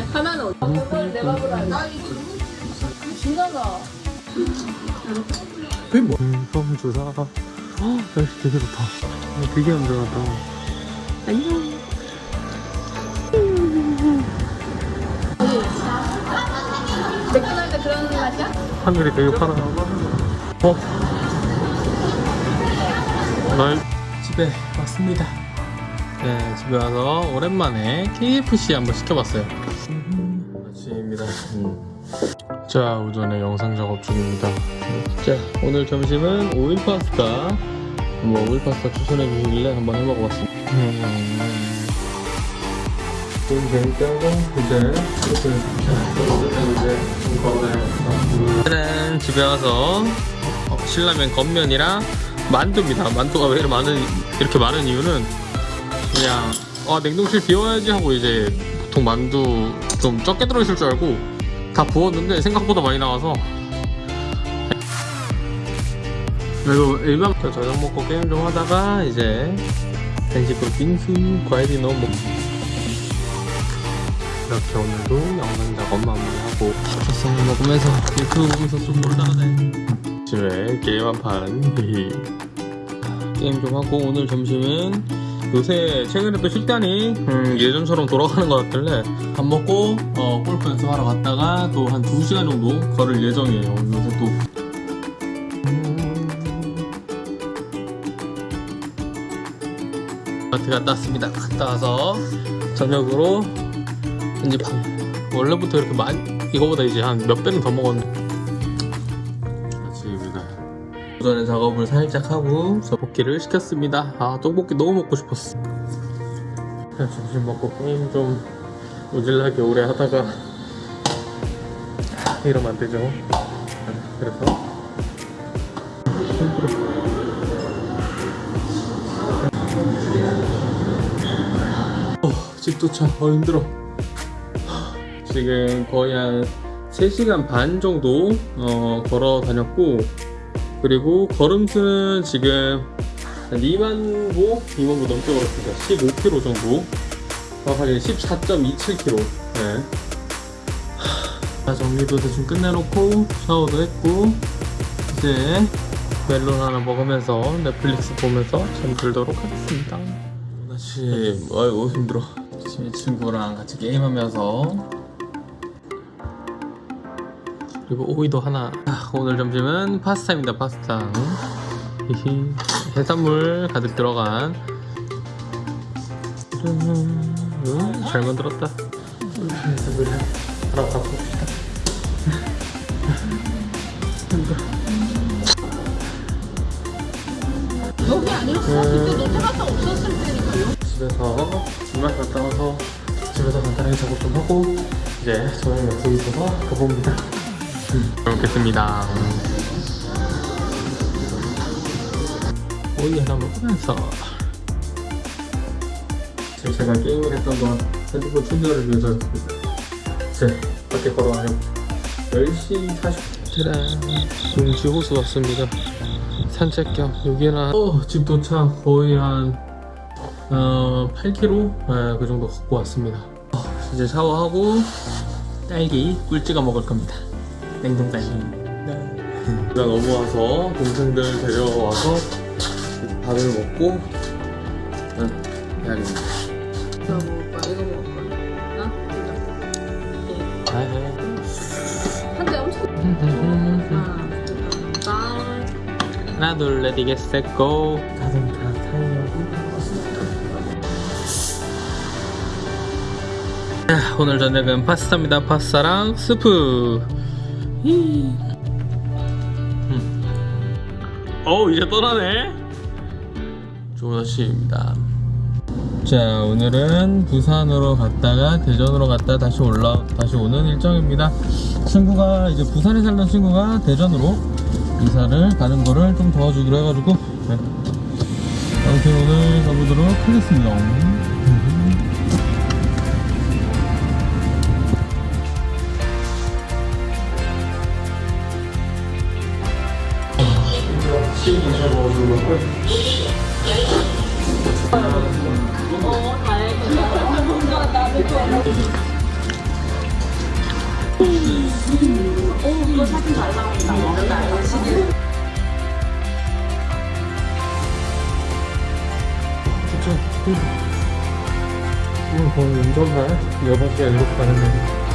네, 하나는 어디? 그걸 내가 보라. 나 이거 너무 신나다. 그게 뭐? 음, 주사. 헉, 날씨 되게 좋다. 어, 되게 안전하다. 안녕. 맥도날드 그런 맛이야? 하늘이 되게 파란. 어? 날 집에 왔습니다. 네, 집에 와서 오랜만에 KFC 한번 시켜봤어요. 아침입니다. 자, 오전에 영상 작업 중입니다. 자, 오늘 점심은 오일 파스타. 뭐 오일 파스타 추천해 주시길래 한번 해 먹어봤습니다. 음. 좀 재밌다고 이제 이렇게 오늘은 집에 와서 어, 신라면 겉면이랑 만두입니다. 만두가 왜 많은 이렇게 많은 이유는 그냥 아 냉동실 비워야지 하고 이제 보통 만두 좀 적게 들어있을 줄 알고 다 부었는데 생각보다 많이 나와서. 그리고 일반 저녁 먹고 게임 좀 하다가 이제 간식으로 빙수 과일이 너무 먹 이렇게 오늘도 영상 작업 마무리하고 식성을 먹으면서 유튜브 보면서 좀 놀다가네. 집에 게임 한판 게임 좀 하고 오늘 점심은 요새 최근에 또 식단이 음, 예전처럼 돌아가는 것 같길래 밥 먹고 어, 골프 연습하러 갔다가 또 한 2시간 정도 걸을 예정이에요. 요새 또. 마트 갔다 왔습니다. 갔다 와서 저녁으로 이제 밥 원래부터 이렇게 많이 이거보다 이제 한 몇 배는 더 먹었는데 오전에 작업을 살짝 하고 떡볶이를 시켰습니다. 아 떡볶이 너무 먹고 싶었어. 점심 먹고 게임 좀 오질나게 오래 하다가 아, 이러면 안 되죠. 그래서. 힘들어 어, 집 도착. 어 힘들어. 지금 거의 한 3시간 반 정도 어, 걸어 다녔고 그리고 걸음수는 지금 한 2만 보? 2만 보 넘게 걸었습니다. 15km 정도. 정확하게 14.27km 네. 자 정리도 대충 끝내놓고 샤워도 했고 이제 멜론 하나 먹으면서 넷플릭스 보면서 잠들도록 하겠습니다. 아침 아이고 힘들어. 친구랑 같이 게임하면서 그리고 오이도 하나. 아, 오늘 점심은 파스타입니다 파스타. 히히. 해산물 가득 들어간. 음, 잘 만들었다. 해산물을 하나 다 봅시다 여기 아니었어? 그때 너 테라스 없었을 때니까요. 집에서 주말 갔다 와서 집에서 간단하게 작업 좀 하고 이제 저녁 약속이 있어서 가봅니다 잘 먹겠습니다. 오이 하나 먹으면서 제가 게임을 했던 동안 핸드폰 충전을 위해서 이제 밖에 걸어가려고 10시 40분 용지 호수 왔습니다. 산책 겸 여기나. 어, 집 도착. 거의 한 어, 8km 네, 그 정도 걷고 왔습니다. 어, 이제 샤워하고 딸기 꿀 찍어 먹을 겁니다 냉동 딸기 네. 나 넘어와서 동생들 데려와서 밥을 먹고 응, 해야겠네 이거 먹을 거야. 이거 먹을 거야. 나? 이거. 아, 해. 한대 엄청. 하나, 둘, 하나 둘 ready get set go 자동차 타이어 자, 오늘 저녁은 파스타입니다 파스타랑 스프. 음. 어우 이제 떠나네. 좋은 아침입니다. 자 오늘은 부산으로 갔다가 대전으로 갔다 다시 올라 다시 오는 일정입니다. 친구가 이제 부산에 살던 친구가 대전으로 이사를 가는 거를 좀 도와주기로 해가지고 네. 아무튼 오늘 가보도록 하겠습니다 이거 사진 잘 나온다. 진짜. 오늘 거의 운전날 여섯 개 일곱 가는 날.